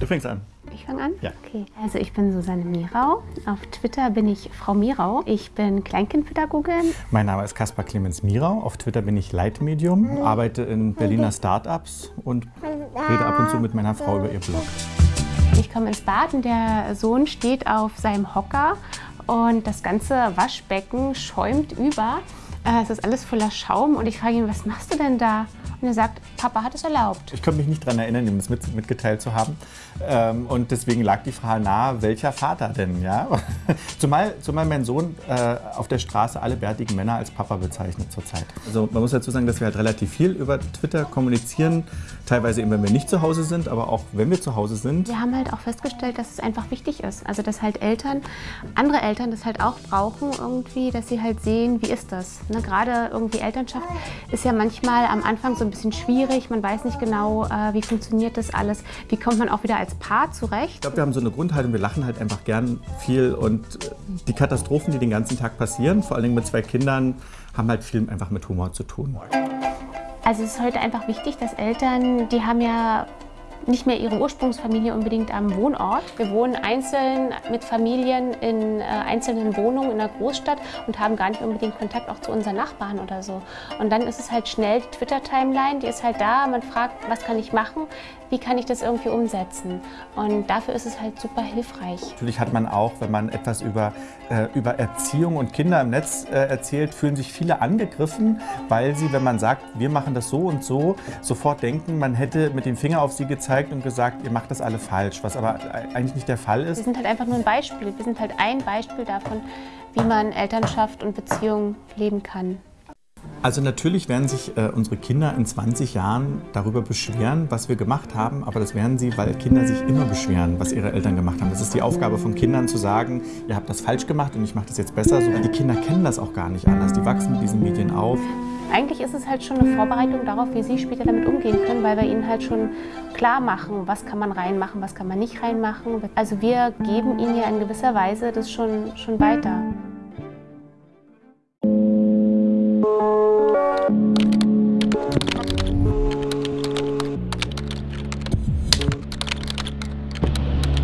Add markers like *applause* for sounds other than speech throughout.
Du fängst an. Ich fange an? Ja. Okay. Also ich bin Susanne Mirau. Auf Twitter bin ich Frau Mirau. Ich bin Kleinkindpädagogin. Mein Name ist Kaspar Clemens Mirau. Auf Twitter bin ich Leitmedium, arbeite in Berliner Startups und rede ab und zu mit meiner Frau über ihr Blog. Ich komme ins Bad und der Sohn steht auf seinem Hocker und das ganze Waschbecken schäumt über. Äh, Es ist alles voller Schaum und ich frage ihn, was machst du denn da? Und er sagt, Papa hat es erlaubt. Ich konnte mich nicht daran erinnern, ihm das mit, mitgeteilt zu haben. Ähm, und deswegen lag die Frage nahe, welcher Vater denn? Ja? *laughs* zumal, zumal mein Sohn äh, auf der Straße alle bärtigen Männer als Papa bezeichnet zurzeit. Also man muss dazu sagen, dass wir halt relativ viel über Twitter kommunizieren. Teilweise eben, wenn wir nicht zu Hause sind, aber auch wenn wir zu Hause sind. Wir haben halt auch festgestellt, dass es einfach wichtig ist. Also dass halt Eltern, andere Eltern das halt auch brauchen irgendwie, dass sie halt sehen, wie ist das. Ne? Gerade irgendwie Elternschaft ist ja manchmal am Anfang so ein bisschen schwierig. Man weiß nicht genau, äh, wie funktioniert das alles. Wie kommt man auch wieder als Paar zurecht. Ich glaube, wir haben so eine Grundhaltung, wir lachen halt einfach gern viel und äh, die Katastrophen, die den ganzen Tag passieren, vor allen Dingen mit zwei Kindern, haben halt viel einfach mit Humor zu tun. Also es ist heute einfach wichtig, dass Eltern, die haben ja nicht mehr ihre Ursprungsfamilie unbedingt am Wohnort. Wir wohnen einzeln mit Familien in äh, einzelnen Wohnungen in der Großstadt und haben gar nicht unbedingt Kontakt auch zu unseren Nachbarn oder so. Und dann ist es halt schnell die Twitter-Timeline, die ist halt da. Man fragt, was kann ich machen? Wie kann ich das irgendwie umsetzen? Und dafür ist es halt super hilfreich. Natürlich hat man auch, wenn man etwas über, äh, über Erziehung und Kinder im Netz äh, erzählt, fühlen sich viele angegriffen, weil sie, wenn man sagt, wir machen das so und so, sofort denken, man hätte mit dem Finger auf sie gezeigt und gesagt, ihr macht das alle falsch, was aber eigentlich nicht der Fall Wir ist. sind halt einfach nur ein Beispiel. Wir sind halt ein Beispiel davon, wie man Elternschaft und Beziehung leben kann. Also natürlich werden sich äh, unsere Kinder in 20 Jahren darüber beschweren, was wir gemacht haben, aber das werden sie, weil Kinder sich immer beschweren, was ihre Eltern gemacht haben. Das ist die Aufgabe von Kindern zu sagen, ihr habt das falsch gemacht und ich mache das jetzt besser. So, die Kinder kennen das auch gar nicht anders. Die wachsen mit diesen Medien auf. Eigentlich ist es halt schon eine Vorbereitung darauf, wie sie später damit umgehen können, weil wir ihnen halt schon klar machen, was kann man reinmachen, was kann man nicht reinmachen. Also wir geben ihnen ja in gewisser Weise das schon, schon weiter.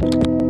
Thank